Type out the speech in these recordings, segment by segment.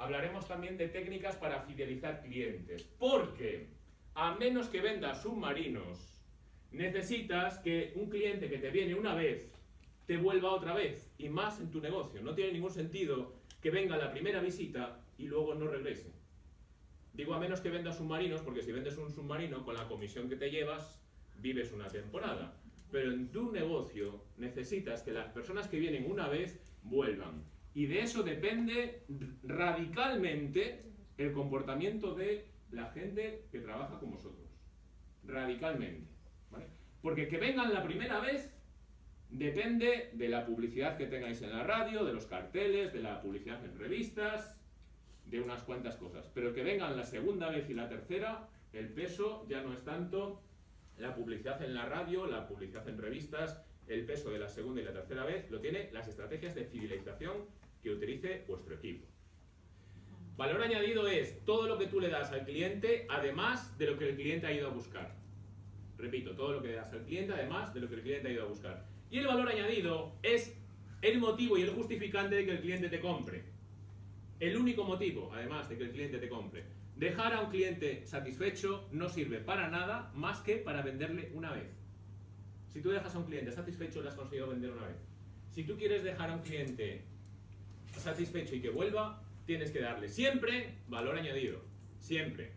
hablaremos también de técnicas para fidelizar clientes. Porque, a menos que vendas submarinos, necesitas que un cliente que te viene una vez te vuelva otra vez y más en tu negocio. No tiene ningún sentido que venga la primera visita y luego no regrese. Digo a menos que vendas submarinos, porque si vendes un submarino con la comisión que te llevas, vives una temporada. Pero en tu negocio necesitas que las personas que vienen una vez vuelvan. Y de eso depende radicalmente el comportamiento de la gente que trabaja con vosotros. Radicalmente. Porque que vengan la primera vez depende de la publicidad que tengáis en la radio, de los carteles, de la publicidad en revistas, de unas cuantas cosas. Pero que vengan la segunda vez y la tercera, el peso ya no es tanto la publicidad en la radio, la publicidad en revistas, el peso de la segunda y la tercera vez lo tiene las estrategias de fidelización que utilice vuestro equipo. Valor añadido es todo lo que tú le das al cliente, además de lo que el cliente ha ido a buscar. Repito, todo lo que le das al cliente, además de lo que el cliente ha ido a buscar. Y el valor añadido es el motivo y el justificante de que el cliente te compre. El único motivo, además, de que el cliente te compre. Dejar a un cliente satisfecho no sirve para nada más que para venderle una vez. Si tú dejas a un cliente satisfecho, le has conseguido vender una vez. Si tú quieres dejar a un cliente satisfecho y que vuelva, tienes que darle siempre valor añadido. Siempre.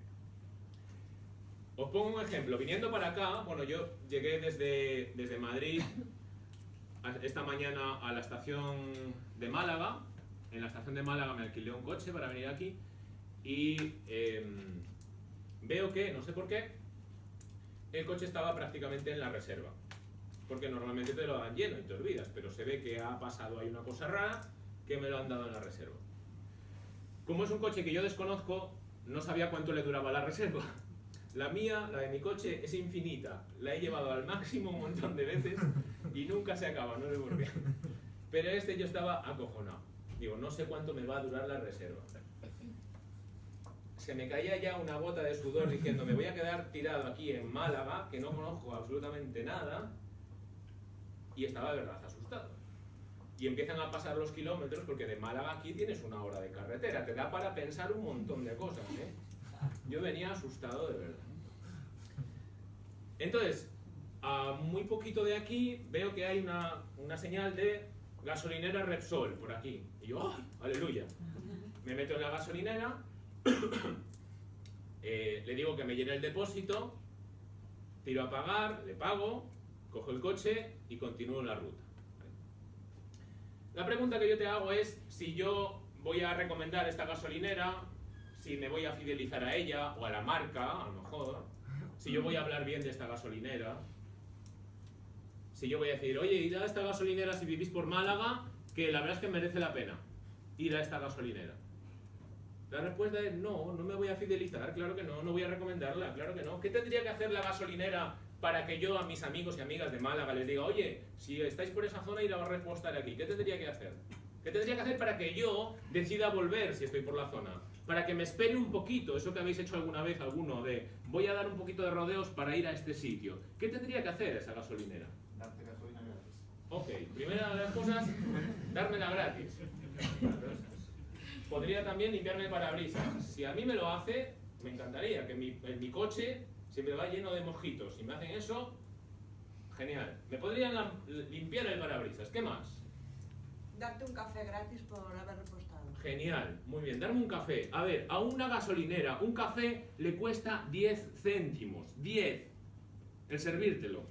Os pongo un ejemplo. Viniendo para acá, bueno, yo llegué desde, desde Madrid esta mañana a la estación de Málaga. En la estación de Málaga me alquilé un coche para venir aquí y em, veo que, no sé por qué, el coche estaba prácticamente en la reserva. Porque normalmente te lo dan lleno y te olvidas, pero se ve que ha pasado ahí una cosa rara que me lo han dado en la reserva. Como es un coche que yo desconozco, no sabía cuánto le duraba la reserva. La mía, la de mi coche, es infinita. La he llevado al máximo un montón de veces y nunca se acaba, no sé por qué. Pero este yo estaba acojonado. Digo, no sé cuánto me va a durar la reserva. Se me caía ya una gota de sudor diciendo, me voy a quedar tirado aquí en Málaga, que no conozco absolutamente nada, y estaba de verdad asustado. Y empiezan a pasar los kilómetros porque de Málaga aquí tienes una hora de carretera, te da para pensar un montón de cosas. ¿eh? Yo venía asustado de verdad. Entonces, a muy poquito de aquí veo que hay una, una señal de gasolinera Repsol por aquí. Y yo, ¡ay! ¡Aleluya! Me meto en la gasolinera, eh, le digo que me llene el depósito, tiro a pagar, le pago, cojo el coche y continúo la ruta. La pregunta que yo te hago es si yo voy a recomendar esta gasolinera si me voy a fidelizar a ella o a la marca, a lo mejor, si yo voy a hablar bien de esta gasolinera, si yo voy a decir, oye, id a esta gasolinera si vivís por Málaga, que la verdad es que merece la pena ir a esta gasolinera. La respuesta es no, no me voy a fidelizar, claro que no, no voy a recomendarla, claro que no. ¿Qué tendría que hacer la gasolinera para que yo a mis amigos y amigas de Málaga les diga, oye, si estáis por esa zona ir a repostar aquí? ¿Qué tendría que hacer? ¿Qué tendría que hacer para que yo decida volver si estoy por la zona? Para que me espere un poquito, eso que habéis hecho alguna vez alguno, de voy a dar un poquito de rodeos para ir a este sitio. ¿Qué tendría que hacer esa gasolinera? Darte gasolina gratis. Ok, primera de las cosas, dármela gratis. Podría también limpiarme el parabrisas. Si a mí me lo hace, me encantaría que mi, mi coche siempre va lleno de mojitos. Si me hacen eso, genial. Me podrían limpiar el parabrisas. ¿Qué más? Darte un café gratis por haber repostado. Genial, muy bien, darme un café. A ver, a una gasolinera, un café le cuesta 10 céntimos. 10. El servírtelo.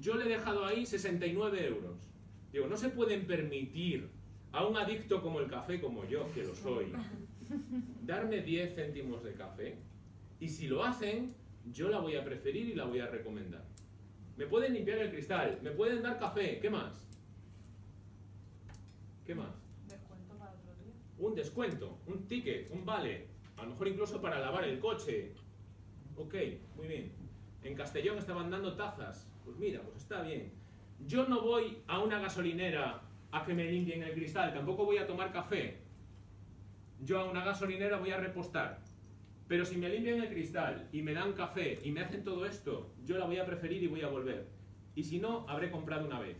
Yo le he dejado ahí 69 euros. Digo, no se pueden permitir a un adicto como el café, como yo, que lo soy, darme 10 céntimos de café. Y si lo hacen, yo la voy a preferir y la voy a recomendar. Me pueden limpiar el cristal, me pueden dar café, ¿qué más? ¿Qué más? Descuento para otro día. Un descuento, un ticket, un vale. A lo mejor incluso para lavar el coche. Ok, muy bien. En Castellón estaban dando tazas. Pues mira, pues está bien. Yo no voy a una gasolinera a que me limpien el cristal, tampoco voy a tomar café. Yo a una gasolinera voy a repostar. Pero si me limpian el cristal y me dan café y me hacen todo esto, yo la voy a preferir y voy a volver. Y si no, habré comprado una vez.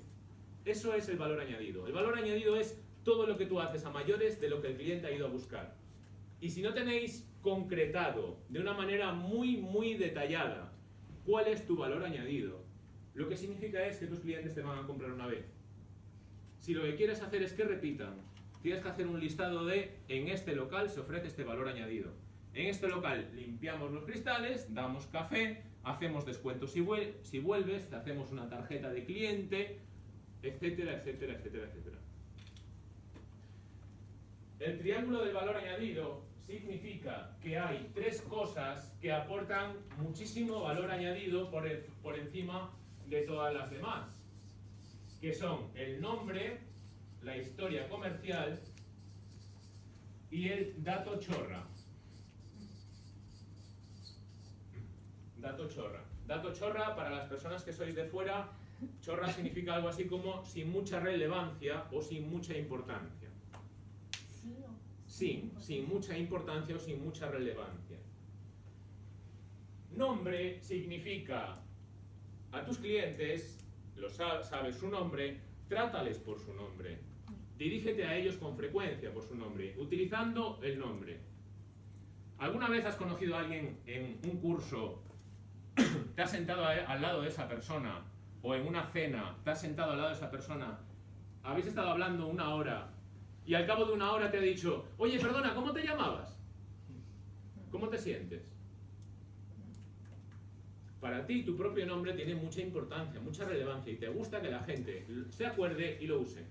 Eso es el valor añadido. El valor añadido es todo lo que tú haces a mayores de lo que el cliente ha ido a buscar. Y si no tenéis concretado de una manera muy, muy detallada cuál es tu valor añadido, lo que significa es que tus clientes te van a comprar una vez. Si lo que quieres hacer es que repitan, tienes que hacer un listado de en este local se ofrece este valor añadido. En este local limpiamos los cristales, damos café, hacemos descuentos si, vuelves, te hacemos una tarjeta de cliente, etcétera, etcétera, etcétera, etcétera. El triángulo del valor añadido significa que hay tres cosas que aportan muchísimo valor añadido por, por encima de todas las demás, que son el nombre, la historia comercial y el dato chorra. Dato chorra. Dato chorra, para las personas que sois de fuera, chorra significa algo así como sin mucha relevancia o sin mucha importancia. Sin, sin mucha importancia o sin mucha relevancia. Nombre significa a tus clientes, lo sabes su nombre, trátales por su nombre. Dirígete a ellos con frecuencia por su nombre, utilizando el nombre. ¿Alguna vez has conocido a alguien en un curso te has sentado al lado de esa persona, o en una cena, te has sentado al lado de esa persona, habéis estado hablando una hora, y al cabo de una hora te ha dicho, oye, perdona, ¿cómo te llamabas? ¿Cómo te sientes? Para ti tu propio nombre tiene mucha importancia, mucha relevancia y te gusta que la gente se acuerde y lo use.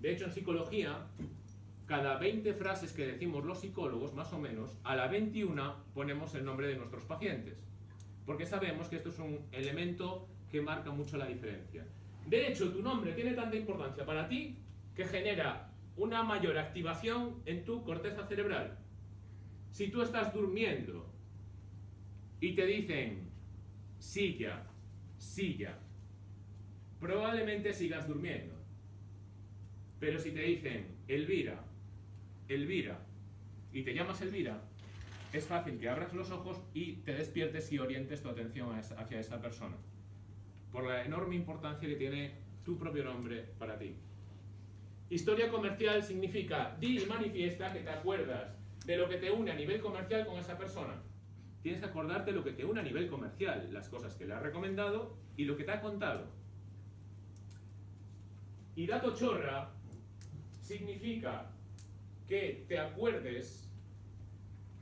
De hecho, en psicología, cada 20 frases que decimos los psicólogos, más o menos, a la 21 ponemos el nombre de nuestros pacientes porque sabemos que esto es un elemento que marca mucho la diferencia. De hecho, tu nombre tiene tanta importancia para ti que genera una mayor activación en tu corteza cerebral. Si tú estás durmiendo y te dicen silla, silla, probablemente sigas durmiendo. Pero si te dicen Elvira, Elvira, y te llamas Elvira, es fácil que abras los ojos y te despiertes y orientes tu atención hacia esa persona. Por la enorme importancia que tiene tu propio nombre para ti. Historia comercial significa di y manifiesta que te acuerdas de lo que te une a nivel comercial con esa persona. Tienes que acordarte lo que te une a nivel comercial, las cosas que le has recomendado y lo que te ha contado. Y dato chorra significa que te acuerdes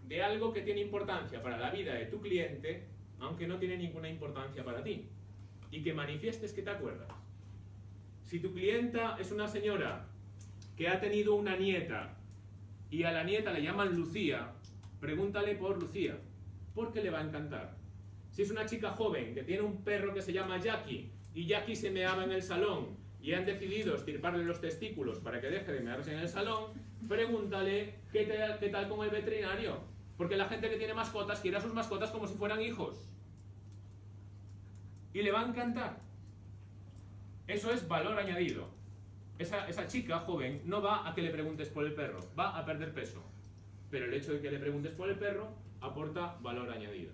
de algo que tiene importancia para la vida de tu cliente, aunque no tiene ninguna importancia para ti. Y que manifiestes que te acuerdas. Si tu clienta es una señora que ha tenido una nieta y a la nieta le llaman Lucía, pregúntale por Lucía, porque le va a encantar. Si es una chica joven que tiene un perro que se llama Jackie y Jackie se meaba en el salón y han decidido estirparle los testículos para que deje de mearse en el salón, pregúntale qué qué tal con el veterinario porque la gente que tiene mascotas quiere a sus mascotas como si fueran hijos. Y le va a encantar. Eso es valor añadido. Esa, esa, chica joven no va a que le preguntes por el perro, va a perder peso. Pero el hecho de que le preguntes por el perro aporta valor añadido.